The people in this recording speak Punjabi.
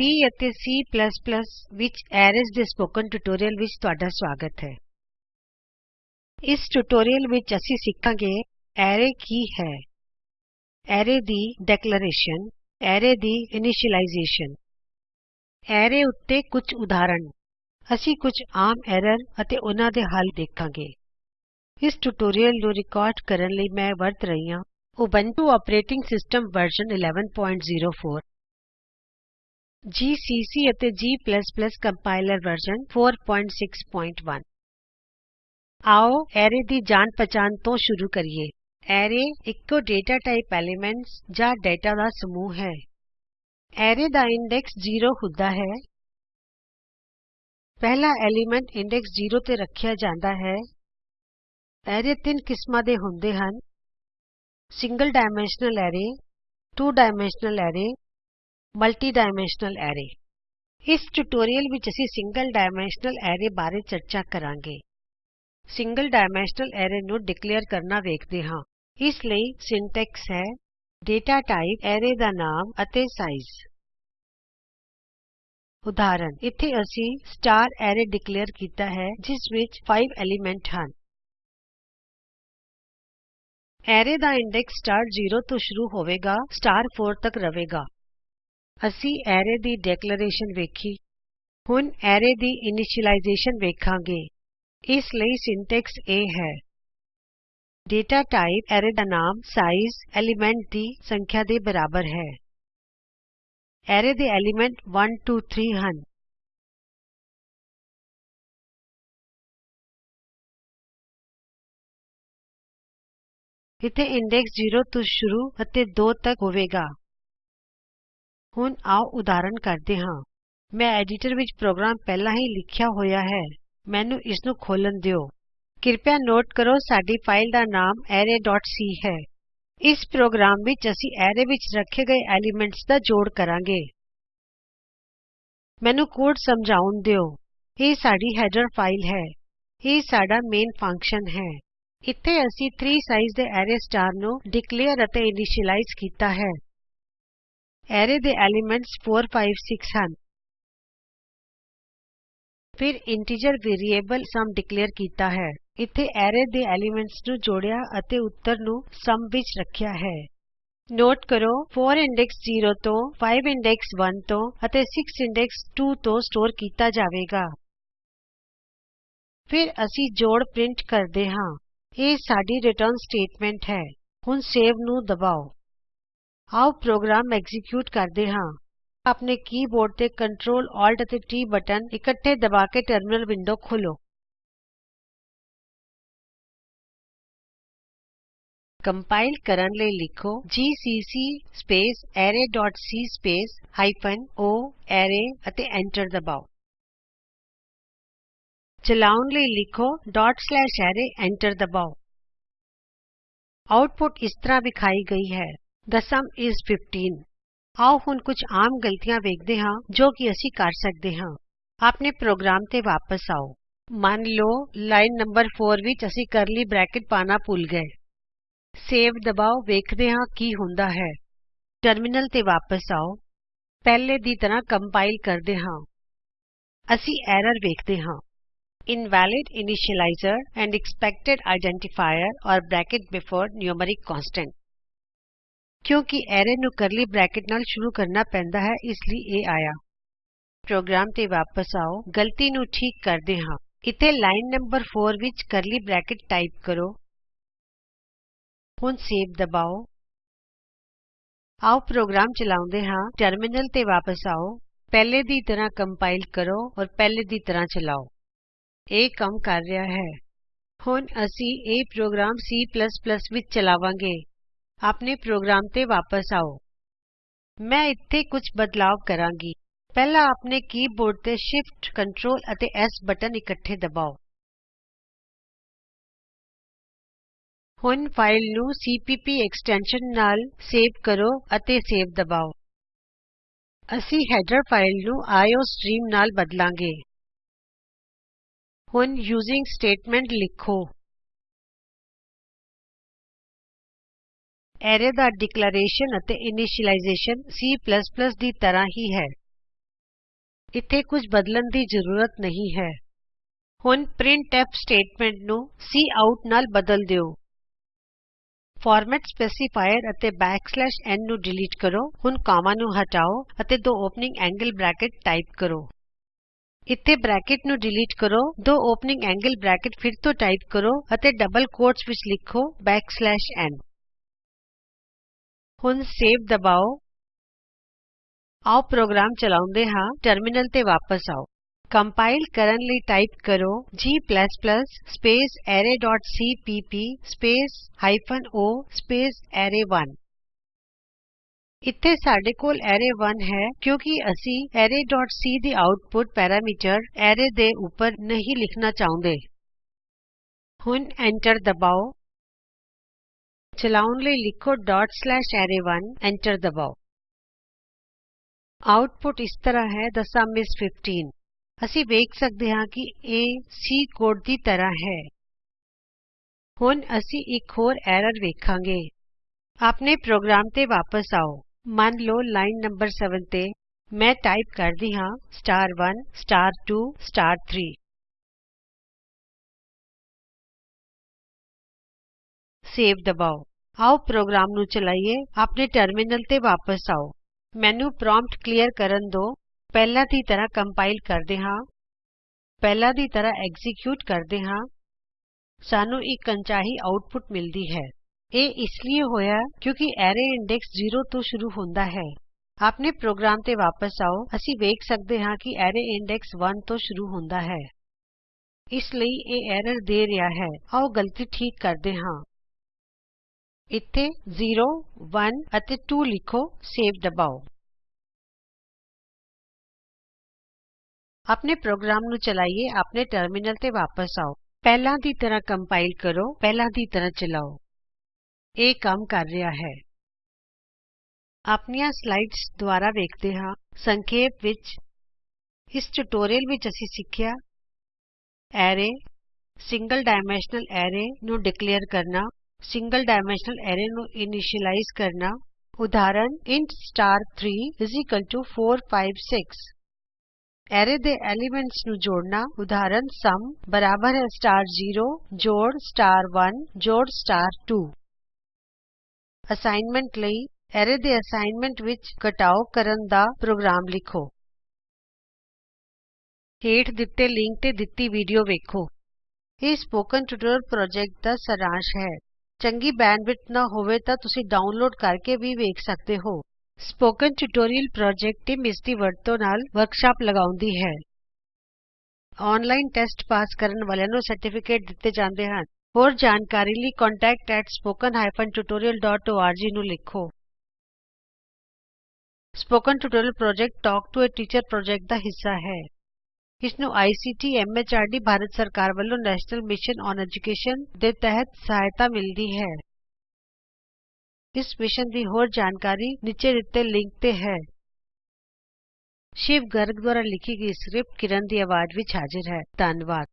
C ਅਤੇ C ਵਿੱਚ ਐਰੇਜ਼ ਦੇ ਸਪੋਕਨ ਟਿਯੂਟੋਰਿਅਲ ਵਿੱਚ ਤੁਹਾਡਾ ਸਵਾਗਤ ਹੈ। ਇਸ ਟਿਯੂਟੋਰਿਅਲ ਵਿੱਚ ਅਸੀਂ ਸਿੱਖਾਂਗੇ ਐਰੇ ਕੀ ਹੈ। ਐਰੇ ਦੀ ਡੇਕਲੇਰੇਸ਼ਨ ਐਰੇ ਦੀ ਇਨੀਸ਼ੀਅਲਾਈਜੇਸ਼ਨ ਐਰੇ ਉੱਤੇ ਕੁਝ ਉਦਾਹਰਨ ਅਸੀਂ ਕੁਝ ਆਮ ਐਰਰ ਅਤੇ ਉਹਨਾ ਦੇ ਹੱਲ ਦੇਖਾਂਗੇ। ਇਸ ਟਿਯੂਟੋਰਿਅਲ ਨੂੰ ਰਿਕਾਰਡ ਕਰਨ ਲਈ ਮੈਂ ਵਰਤ ਰਹੀ ਹਾਂ। Ubuntu operating system version 1104 GCC ਅਤੇ g ਕੰਪਾਇਲਰ ਵਰਜ਼ਨ 461 ਆਓ ਐਰੇ ਦੀ ਜਾਣ ਪਛਾਣ ਤੋਂ ਸ਼ੁਰੂ ਕਰੀਏ। ਐਰੇ ਇੱਕੋ ਡੇਟਾ ਟਾਈਪ ਐਲੀਮੈਂਟਸ ਜਾਂ ਡੇਟਾ ਦਾ ਸਮੂਹ ਹੈ। ਐਰੇ ਦਾ ਇੰਡੈਕਸ 0 ਹੁੰਦਾ ਹੈ। ਪਹਿਲਾ ਐਲੀਮੈਂਟ ਇੰਡੈਕਸ 0 ਤੇ ਰੱਖਿਆ ਜਾਂਦਾ ਹੈ। ਐਰੇ ਤਿੰਨ ਕਿਸਮਾਂ ਦੇ ਹੁੰਦੇ ਹਨ। Single dimensional array, two dimensional array multi dimensional array ਇਸ ਟਿਯੂਟੋਰਿਅਲ ਵਿੱਚ ਅਸੀਂ ਸਿੰਗਲ ਡਾਇਮੈਂਸ਼ਨਲ ਐਰੇ ਬਾਰੇ ਚਰਚਾ ਕਰਾਂਗੇ। ਸਿੰਗਲ ਡਾਇਮੈਂਸ਼ਨਲ ਐਰੇ ਨੂੰ ਡਿਕਲੇਅਰ ਕਰਨਾ ਵੇਖਦੇ ਹਾਂ। ਇਸ ਲਈ ਸਿੰਟੈਕਸ ਹੈ ਡੇਟਾ ਟਾਈਪ ਐਰੇ ਦਾ ਨਾਮ ਅਤੇ ਸਾਈਜ਼ ਉਦਾਹਰਨ, ਇਥੇ ਅਸੀਂ ਸਟਾਰ ਐਰੇ ਡਿਕਲੇਅਰ ਕੀਤਾ ਹੈ, ਜਿਸ ਵਿੱਚ 5 ਐਲੀਮੈਂਟ ਹਨ। ਐਰੇ ਦਾ ਇੰਡੈਕਸ ਸਟਾਰ 0 ਤੋਂ ਸ਼ੁਰੂ ਹੋਵੇਗਾ ਸਟਾਰ 4 ਤੱਕ ਰਹੇਗਾ। ਅਸੀਂ ਐਰੇ ਦੀ ਡੇਕਲੇਰੇਸ਼ਨ ਵੇਖੀ। ਹੁਣ ਐਰੇ ਦੀ ਇਨੀਸ਼ਿਅਲਾਈਜ਼ੇਸ਼ਨ ਵੇਖਾਂਗੇ। ਇਸ ਲਈ ਸਿੰਟੈਕਸ ਇਹ ਹੈ। ਡੇਟਾ ਟਾਈਪ ਐਰੇ ਦਾ ਨਾਮ, ਸਾਈਜ਼, ਐਲੀਮੈਂਟ ਦੀ ਸੰਖਿਆ ਦੇ ਬਰਾਬਰ ਹੈ। ਐਰੇ ਦੇ ਐਲੀਮੈਂਟ 1 2 3 ਹਨ। ਇਥੇ ਇੰਡੈਕਸ 0 ਤੋਂ ਸ਼ੁਰੂ ਅਤੇ 2 ਤੱਕ ਹੋਵੇਗਾ। ਹੁਣ ਆਓ ਉਦਾਹਰਨ ਕਰਦੇ ਹਾਂ। ਮੈਂ ਐਡੀਟਰ ਵਿੱਚ ਪ੍ਰੋਗਰਾਮ ਪਹਿਲਾਂ ਹੀ ਲਿਖਿਆ ਹੋਇਆ ਹੈ। ਮੈਨੂੰ ਇਸ ਨੂੰ ਖੋਲ੍ਹਣ ਦਿਉ ਕਿਰਪਿਆ ਨੋਟ ਕਰੋ ਸਾਡੀ ਫਾਈਲ ਦਾ ਨਾਮ arrayਸੀ ਹੈ। ਇਸ ਪ੍ਰੋਗਰਾਮ ਵਿੱਚ ਅਸੀਂ ਐਰੇ ਵਿੱਚ ਰੱਖੇ ਗਏ ਐਲੀਮੈਂਟਸ ਦਾ ਜੋੜ ਕਰਾਂਗੇ। ਮੈਨੂੰ ਕੋਡ ਸਮਝਾਉਣ ਦਿਓ। ਇਹ ਸਾਡੀ ਹੈਡਰ ਫਾਈਲ ਹੈ। ਇਹ ਸਾਡਾ ਮੇਨ ਫੰਕਸ਼ਨ ਹੈ। ਇੱਥੇ ਅਸੀਂ 3 ਸਾਈਜ਼ ਦੇ ਐਰੇ ਸਟਾਰ ਨੂੰ ਡਿਕਲੇਅਰ ਅਤੇ ਇਨੀਸ਼ਿਅਲਾਈਜ਼ ਕੀਤਾ ਹੈ। ਐਰੇ ਦੇ ਐਲੀਮੈਂਟਸ 4 5 6 ਹਨ। ਫਿਰ ਇੰਟੀਜਰ ਵੇਰੀਏਬਲ ਸਮ ਡਿਕਲੇਅਰ ਕੀਤਾ ਹੈ। ਇੱਥੇ ਐਰੇ ਦੇ ਐਲੀਮੈਂਟਸ ਨੂੰ ਜੋੜਿਆ ਅਤੇ ਉੱਤਰ ਨੂੰ ਸਮ ਵਿੱਚ ਰੱਖਿਆ ਹੈ। ਨੋਟ ਕਰੋ 4 ਇੰਡੈਕਸ 0 ਤੋਂ 5 ਇੰਡੈਕਸ 1 ਤੋਂ ਅਤੇ 6 ਇੰਡੈਕਸ 2 ਤੋਂ ਸਟੋਰ ਕੀਤਾ ਜਾਵੇਗਾ। ਫਿਰ ਅਸੀਂ ਜੋੜ ਪ੍ਰਿੰਟ ਕਰਦੇ ਹਾਂ। ਇਹ ਸਾਡੀ ਰਿਟਰਨ ਸਟੇਟਮੈਂਟ ਹੈ। ਹੁਣ ਸੇਵ ਨੂੰ ਦਬਾਓ। ਆਓ ਪ੍ਰੋਗਰਾਮ ਐਕਜ਼ੀਕਿਯੂਟ ਕਰਦੇ ਹਾਂ। ਆਪਣੇ ਕੀਬੋਰਡ ਤੇ Ctrl Alt ਅਤੇ T ਬਟਨ ਇਕੱਠੇ ਦਬਾ ਕੇ ਟਰਮਿਨਲ ਵਿੰਡੋ ਖੋਲ੍ਹੋ। ਕੰਪਾਇਲ ਕਰਨ ਲਈ ਲਿਖੋ ਜੀਸੀਸੀ ਸਪੇਸ arrayਸੀ ਸਪੇਸ ਹਾਈਫਨ o ਅਰੇ ਅਤੇ ਐਂਟਰ ਦਬਾਓ। ਚਲਾਉਣ ਲਈ ਲਿਖੋ array ਐਂਟਰ ਦਬਾਓ। ਆਉਟਪੁਟ ਇਸ ਤਰ੍ਹਾਂ ਵਿਖਾਈ ਗਈ ਹੈ। ਥੇ ਸੁਮ ਇਸ 15 ਆਓ ਹੁਣ ਕੁਝ ਆਮ ਗਲਤੀਆਂ ਵੇਖਦੇ ਹਾਂ ਜੋ ਕਿ ਅਸੀਂ ਕਰ ਸਕਦੇ ਹਾਂ ਆਪਣੇ ਪ੍ਰੋਗਰਾਮ ਤੇ ਵਾਪਸ ਆਓ ਮੰਨ ਲਓ ਲਾਈਨ ਨੰਬਰ 4 ਵਿੱਚ ਅਸੀਂ ਕਰਲੀ ਬ੍ਰੈਕਟ ਪਾਣਾ ਭੁੱਲ ਗਏ ਸੇਵ ਦਬਾਓ ਵੇਖਦੇ ਹਾਂ ਕੀ ਹੁੰਦਾ ਹੈ ਟਰਮਿਨਲ ਤੇ ਵਾਪਸ ਆਓ ਪਹਿਲੇ ਦੀ ਤਰ੍ਹਾਂ ਕੰਪਾਇਲ ਕਰਦੇ ਹਾਂ ਅਸੀਂ ਐਰਰ ਵੇਖਦੇ ਹਾਂ invalid initializer and expected identifier or bracket before numeric constant ਕਿਉਂਕਿ ਐਰੇ ਨੂੰ ਕਰਲੀ ਬ੍ਰੈਕਟ ਨਾਲ ਸ਼ੁਰੂ ਕਰਨਾ ਪੈਂਦਾ ਹੈ, ਇਸ ਲਈ ਇਹ ਆਇਆ। ਪ੍ਰੋਗਰਾਮ ਤੇ ਵਾਪਸ ਆਓ। ਗਲਤੀ ਨੂੰ ਠੀਕ ਕਰਦੇ ਹਾਂ। ਇਥੇ ਲਾਈਨ ਨੰਬਰ 4 ਵਿੱਚ ਕਰਲੀ ਬ੍ਰੈਕਟ ਟਾਈਪ ਕਰੋ। ਹੁਣ ਸੇਵ ਦਬਾਓ। ਆਓ ਪ੍ਰੋਗਰਾਮ ਚਲਾਉਂਦੇ ਹਾਂ। ਟਰਮਿਨਲ ਤੇ ਵਾਪਸ ਆਓ। ਪਹਿਲੇ ਦੀ ਤਰ੍ਹਾਂ ਕੰਪਾਈਲ ਕਰੋ ਔਰ ਪਹਿਲੇ ਦੀ ਤਰ੍ਹਾਂ ਚਲਾਓ। ਇਹ ਕੰਮ ਕਰ ਰਿਹਾ ਹੈ। ਹੁਣ ਅਸੀਂ ਇਹ ਪ੍ਰੋਗਰਾਮ C ਵਿੱਚ ਚਲਾਵਾਂਗੇ। ਆਪਣੇ ਪ੍ਰੋਗਰਾਮ ਤੇ ਵਾਪਸ ਆਓ। ਮੈਂ ਇੱਥੇ ਕੁਝ ਬਦਲਾਵ ਕਰਾਂਗੀ। ਪਹਿਲਾਂ ਆਪਣੇ ਕੀਬੋਰਡ ਤੇ Shift Ctrl ਅਤੇ S ਬਟਨ ਇਕੱਠੇ ਦਬਾਓ। ਹੁਣ ਫਾਈਲ ਨੂੰ ਸੀਪੀਪੀ ਐਕਸਟੈਂਸ਼ਨ ਨਾਲ ਸੇਵ ਕਰੋ ਅਤੇ ਸੇਵ ਦਬਾਓ। ਅਸੀਂ ਹੈਡਰ ਫਾਈਲ ਨੂੰ ਆਈਓਸਟ੍ਰੀਮ ਨਾਲ ਬਦਲਾਂਗੇ। ਹੁਣ ਯੂਜ਼ਿੰਗ ਸਟੇਟਮੈਂਟ ਲਿਖੋ। ਐਰੇ ਦਾ ਡਿਕਲੇਰੇਸ਼ਨ ਅਤੇ ਇਨੀਸ਼ਿਅਲਾਈਜ਼ੇਸ਼ਨ C ਦੀ ਤਰ੍ਹਾਂ ਹੀ ਹੈ। ਇੱਥੇ ਕੁਝ ਬਦਲਣ ਦੀ ਜ਼ਰੂਰਤ ਨਹੀਂ ਹੈ। ਹੁਣ ਪ੍ਰਿੰਟਫ ਸਟੇਟਮੈਂਟ ਨੂੰ ਕਾਉਟ ਨਾਲ ਬਦਲ ਦਿਉ ਫਾਰਮੈਟ ਸਪੈਸੀਫਾਇਰ ਅਤੇ n ਨੂੰ ਡਿਲੀਟ ਕਰੋ। ਹੁਣ ਕੋਮਾ ਨੂੰ ਹਟਾਓ ਅਤੇ ਦੋ ਓਪਨਿੰਗ ਐਂਗਲ ਬ੍ਰੈਕਟ ਟਾਈਪ ਕਰੋ। ਇੱਥੇ ਬ੍ਰੈਕਟ ਨੂੰ ਡਿਲੀਟ ਕਰੋ, ਦੋ ਓਪਨਿੰਗ ਐਂਗਲ ਬ੍ਰੈਕਟ ਫਿਰ ਤੋਂ ਟਾਈਪ ਕਰੋ ਅਤੇ ਡਬਲ ਕੋਟਸ ਵਿੱਚ ਲਿਖੋ n ਹੁਣ ਸੇਵ ਦਬਾਓ। ਆਉ ਪ੍ਰੋਗਰਾਮ ਚਲਾਉਂਦੇ ਹਾਂ। ਟਰਮਿਨਲ ਤੇ ਵਾਪਸ ਆਓ। ਕੰਪਾਇਲ ਕਰਨ ਲਈ ਟਾਈਪ ਕਰੋ g ਸਪੇਸ arrayਸੀਪੀਪੀ ਸਪੇਸ ਹਾਈਫਨ o ਸਪੇਸ ਅਰੇ1 ਇੱਥੇ ਸਾਡੇ ਕੋਲ ਅਰੇ1 ਹੈ ਕਿਉਂਕਿ ਅਸੀਂ arrayਸੀ ਦੀ ਆਉਟਪੁਟ ਪੈਰਾਮੀਟਰ ਅਰੇ ਦੇ ਉੱਪਰ ਨਹੀਂ ਲਿਖਣਾ ਚਾਹੁੰਦੇ। ਹੁਣ ਐਂਟਰ ਦਬਾਓ। ਚਲਾਉਣ ਲਈ ਲਿਖੋ array1 ਐਂਟਰ ਦਬਾਓ ਆਉਟਪੁਟ ਇਸ ਤਰ੍ਹਾਂ ਹੈ ਥੇ ਸੁਮ ਇਸ 15 ਅਸੀਂ ਵੇਖ ਸਕਦੇ ਹਾਂ ਕਿ ਇਹ C ਕੋਡ ਦੀ ਤਰ੍ਹਾਂ ਹੈ ਹੁਣ ਅਸੀਂ ਇੱਕ ਹੋਰ ਐਰਰ ਵੇਖਾਂਗੇ ਆਪਣੇ ਪ੍ਰੋਗਰਾਮ ਤੇ ਵਾਪਸ ਆਓ ਮੰਨ ਲਓ ਲਾਈਨ ਨੰਬਰ 7 ਤੇ ਮੈਂ ਟਾਈਪ ਕਰਦੀ ਹਾਂ star1 star2 star3 ਸੇਵ ਦਬਾਓ ਆਓ ਪ੍ਰੋਗਰਾਮ ਨੂੰ ਚਲਾਈਏ। ਆਪਣੇ ਟਰਮਿਨਲ ਤੇ ਵਾਪਸ ਆਓ। ਮੈਨੂੰ ਪ੍ਰਾਮਪਟ ਕਲੀਅਰ ਕਰਨ ਦੋ। ਪਹਿਲਾਂ ਦੀ ਤਰ੍ਹਾਂ ਕੰਪਾਇਲ ਕਰਦੇ ਹਾਂ। ਪਹਿਲਾਂ ਦੀ ਤਰ੍ਹਾਂ ਐਗਜੀਕਿਊਟ ਕਰਦੇ ਹਾਂ। ਸਾਨੂੰ ਇੱਕ ਅਣਚਾਹੀ ਆਉਟਪੁਟ ਮਿਲਦੀ ਹੈ। ਇਹ ਇਸ ਲਈ ਹੋਇਆ ਕਿਉਂਕਿ ਐਰੇ ਇੰਡੈਕਸ 0 ਤੋਂ ਸ਼ੁਰੂ ਹੁੰਦਾ ਹੈ। ਆਪਣੇ ਪ੍ਰੋਗਰਾਮ ਤੇ ਵਾਪਸ ਆਓ। ਅਸੀਂ ਵੇਖ ਸਕਦੇ ਹਾਂ ਕਿ ਐਰੇ ਇੰਡੈਕਸ 1 ਤੋਂ ਸ਼ੁਰੂ ਹੁੰਦਾ ਹੈ। ਇਸ ਲਈ ਇਹ ਐਰਰ ਦੇ ਰਿਹਾ ਹੈ। ਆਓ ਗਲਤੀ ਠੀਕ ਕਰਦੇ ਹਾਂ। ਇੱਥੇ 0 1 ਅਤੇ 2 ਲਿਖੋ, ਸੇਵ ਦਬਾਓ। ਆਪਣੇ ਪ੍ਰੋਗਰਾਮ ਨੂੰ ਚਲਾਈਏ, ਆਪਣੇ ਟਰਮਿਨਲ ਤੇ ਵਾਪਸ ਆਓ। ਪਹਿਲਾਂ ਦੀ ਤਰ੍ਹਾਂ ਕੰਪਾਇਲ ਕਰੋ, ਪਹਿਲਾਂ ਦੀ ਤਰ੍ਹਾਂ ਚਲਾਓ। ਇਹ ਕੰਮ ਕਰ ਰਿਹਾ ਹੈ। ਆਪਣੀਆਂ ਸਲਾਈਡਸ ਦੁਆਰਾ ਵੇਖਦੇ ਹਾਂ। ਸੰਖੇਪ ਵਿੱਚ, ਇਸ ਟਿਯੂਟੋਰੀਅਲ ਵਿੱਚ ਅਸੀਂ ਸਿੱਖਿਆ, ਐਰੇ, ਸਿੰਗਲ ਡਾਇਮੈਂਸ਼ਨਲ ਐਰੇ ਨੂੰ ਡਿਕਲੇਅਰ ਕਰਨਾ। ਸਿੰਗਲ ਡਾਇਮੈਂਸ਼ਨਲ ਐਰੇ ਨੂੰ ਇਨੀਸ਼ਿਅਲਾਈਜ਼ ਕਰਨਾ। ਉਦਾਹਰਨ ਇੰਟ star3 4 5 6 ਐਰੇ ਦੇ ਐਲੀਮੈਂਟਸ ਨੂੰ ਜੋੜਨਾ। ਉਦਾਹਰਨ ਸਮ ਬਰਾਬਰ ਹੈ ਸਟਾਰ 0 ਜੋੜ ਸਟਾਰ 1 ਜੋੜ ਸਟਾਰ 2 ਅਸਾਈਨਮੈਂਟ ਲਈ ਐਰੇ ਦੇ ਅਸਾਈਨਮੈਂਟ ਵਿੱਚ ਘਟਾਓ ਕਰਨ ਦਾ ਪ੍ਰੋਗਰਾਮ ਲਿਖੋ। ਹੇਠ ਦਿੱਤੇ ਲਿੰਕ ਤੇ ਦਿੱਤੀ ਵੀਡੀਓ ਵੇਖੋ। ਇਹ ਸਪੋਕਨ ਟਿਊਟੋਰੀਅਲ ਪ੍ਰੋਜੈਕਟ ਦਾ ਸਾਰਾਂਸ਼ ਹੈ। ਚੰਗੀ ਬੈਂਡਵਿਡਥ ਨਾ ਹੋਵੇ ਤਾਂ ਤੁਸੀਂ ਡਾਊਨਲੋਡ ਕਰਕੇ ਵੀ ਵੇਖ ਸਕਦੇ ਹੋ। ਸਪੋਕਨ ਟਿਯੂਟੋਰਿਅਲ ਪ੍ਰੋਜੈਕਟ ਟੀਮ ਇਸ ਦੀ ਵਰਤੋਂ ਨਾਲ ਵਰਕਸ਼ਾਪ ਲਗਾਉਂਦੀ ਹੈ। ਆਨਲਾਈਨ ਟੈਸਟ ਪਾਸ ਕਰਨ ਵਾਲਿਆਂ ਨੂੰ ਸਰਟੀਫਿਕੇਟ ਦਿੱਤੇ ਜਾਂਦੇ ਹਨ। ਹੋਰ ਜਾਣਕਾਰੀ ਲਈ contact@spoken tutorialorg ਨੂੰ ਲਿਖੋ। Spoken tutorial project talk to a teacher project ਦਾ ਹਿੱਸਾ ਹੈ। ਇਸ ਨੂੰ ਆਈਸੀਟੀ ਐਮਐਚਆਰਡੀ ਭਾਰਤ ਸਰਕਾਰ ਵੱਲੋਂ ਨੈਸ਼ਨਲ ਮਿਸ਼ਨ ਔਨ ਐਜੂਕੇਸ਼ਨ ਦੇ ਤਹਿਤ ਸਹਾਇਤਾ ਮਿਲਦੀ ਹੈ। ਇਸ ਮਿਸ਼ਨ ਦੀ ਹੋਰ ਜਾਣਕਾਰੀ ਨੀਚੇ ਦਿੱਤੇ ਲਿੰਕ ਤੇ ਹੈ। ਸ਼ਿਵ ਗਰਗ ਦੁਆਰਾ ਲਿਖੀ ਗਈ ਸਕ੍ਰਿਪਟ ਕਿਰਨ ਦੀ ਆਵਾਜ਼ ਵਿੱਚ ਹਾਜ਼ਰ ਹੈ। ਧੰਨਵਾਦ।